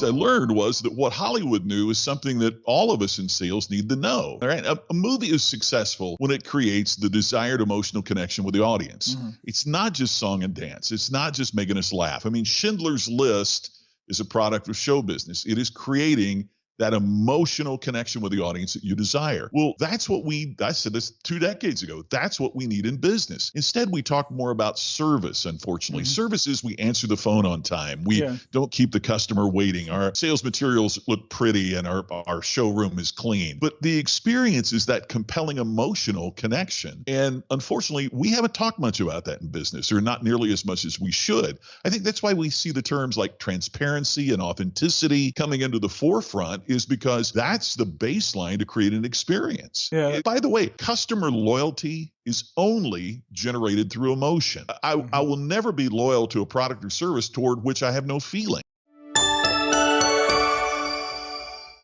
things I learned was that what Hollywood knew is something that all of us in sales need to know. All right. A, a movie is successful when it creates the desired emotional connection with the audience. Mhm. It's not just song and dance. It's not just making us laugh. I mean, Schindler's List is a product of show business. It is creating that emotional connection with the audience that you desire. Well, that's what we, I said this two decades ago. That's what we need in business. Instead, we talk more about service, unfortunately. Mhm. Service is we answer the phone on time. We Yeah. don't keep the customer waiting. Our sales materials look pretty and our, our showroom is clean. But the experience is that compelling emotional connection. And unfortunately, we haven't talked much about that in business, or not nearly as much as we should. I think that's why we see the terms like transparency and authenticity coming into the forefront, is because that's the baseline to create an experience. Yeah. By the way, customer loyalty is only generated through emotion. I, I mm-hmm. will never be loyal to a product or service toward which I have no feeling.